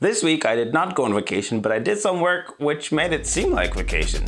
This week I did not go on vacation, but I did some work which made it seem like vacation.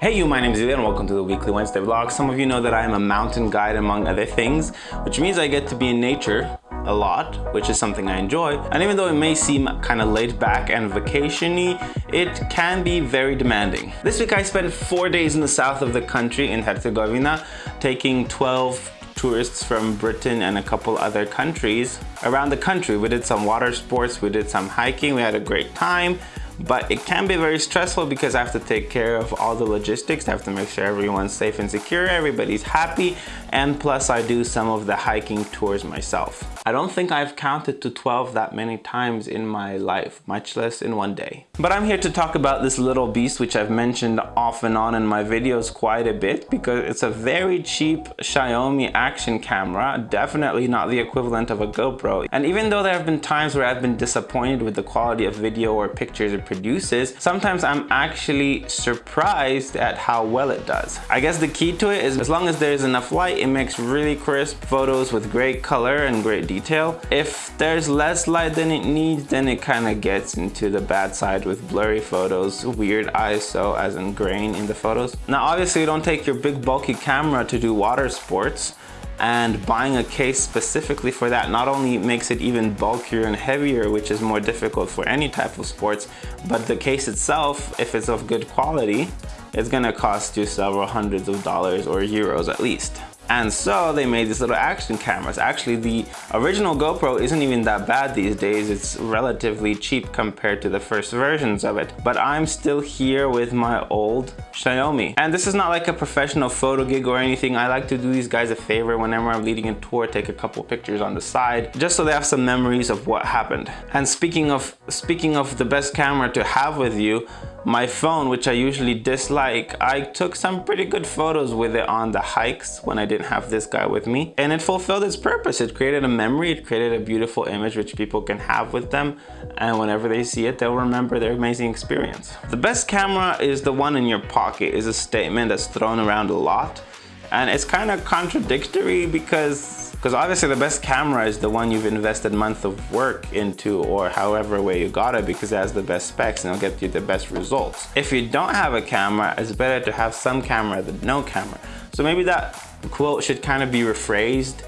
Hey you, my name is Ilya and welcome to the weekly Wednesday vlog. Some of you know that I am a mountain guide among other things, which means I get to be in nature a lot, which is something I enjoy. And even though it may seem kind of laid back and vacationy, it can be very demanding. This week I spent four days in the south of the country in Herzegovina, taking 12 tourists from Britain and a couple other countries around the country. We did some water sports, we did some hiking, we had a great time but it can be very stressful because I have to take care of all the logistics. I have to make sure everyone's safe and secure, everybody's happy, and plus I do some of the hiking tours myself. I don't think I've counted to 12 that many times in my life, much less in one day. But I'm here to talk about this little beast which I've mentioned off and on in my videos quite a bit because it's a very cheap Xiaomi action camera, definitely not the equivalent of a GoPro. And even though there have been times where I've been disappointed with the quality of video or pictures it produces, sometimes I'm actually surprised at how well it does. I guess the key to it is as long as there's enough light, it makes really crisp photos with great color and great detail. If there's less light than it needs, then it kind of gets into the bad side with blurry photos, weird ISO as in grain in the photos. Now obviously you don't take your big bulky camera to do water sports, and buying a case specifically for that not only makes it even bulkier and heavier which is more difficult for any type of sports but the case itself if it's of good quality it's gonna cost you several hundreds of dollars or euros at least and so they made these little action cameras. Actually, the original GoPro isn't even that bad these days. It's relatively cheap compared to the first versions of it. But I'm still here with my old Xiaomi. And this is not like a professional photo gig or anything. I like to do these guys a favor whenever I'm leading a tour, take a couple pictures on the side, just so they have some memories of what happened. And speaking of, speaking of the best camera to have with you, my phone, which I usually dislike, I took some pretty good photos with it on the hikes when I didn't have this guy with me. And it fulfilled its purpose. It created a memory, it created a beautiful image which people can have with them. And whenever they see it, they'll remember their amazing experience. The best camera is the one in your pocket is a statement that's thrown around a lot. And it's kind of contradictory because because obviously the best camera is the one you've invested months of work into or however way you got it because it has the best specs and it'll get you the best results. If you don't have a camera, it's better to have some camera than no camera. So maybe that quote should kind of be rephrased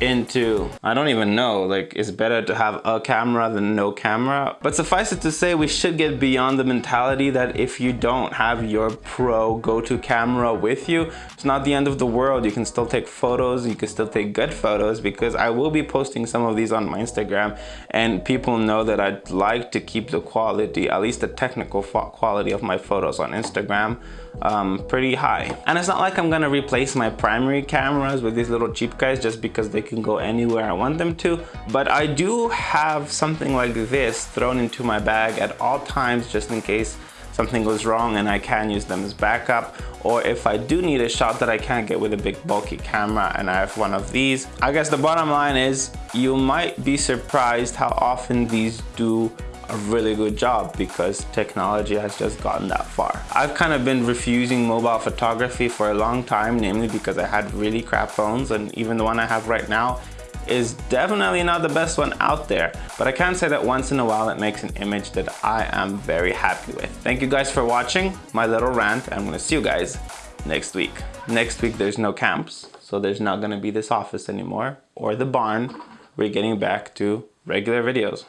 into I don't even know like it's better to have a camera than no camera. But suffice it to say we should get beyond the mentality that if you don't have your pro go-to camera with you it's not the end of the world. You can still take photos you can still take good photos because I will be posting some of these on my Instagram and people know that I'd like to keep the quality at least the technical quality of my photos on Instagram um, pretty high. And it's not like I'm gonna replace my primary cameras with these little cheap guys just because they can go anywhere I want them to. But I do have something like this thrown into my bag at all times just in case something goes wrong and I can use them as backup or if I do need a shot that I can't get with a big bulky camera and I have one of these. I guess the bottom line is you might be surprised how often these do a really good job because technology has just gotten that far. I've kind of been refusing mobile photography for a long time, namely because I had really crap phones and even the one I have right now is definitely not the best one out there, but I can say that once in a while it makes an image that I am very happy with. Thank you guys for watching my little rant. I'm gonna see you guys next week. Next week there's no camps, so there's not gonna be this office anymore or the barn. We're getting back to regular videos.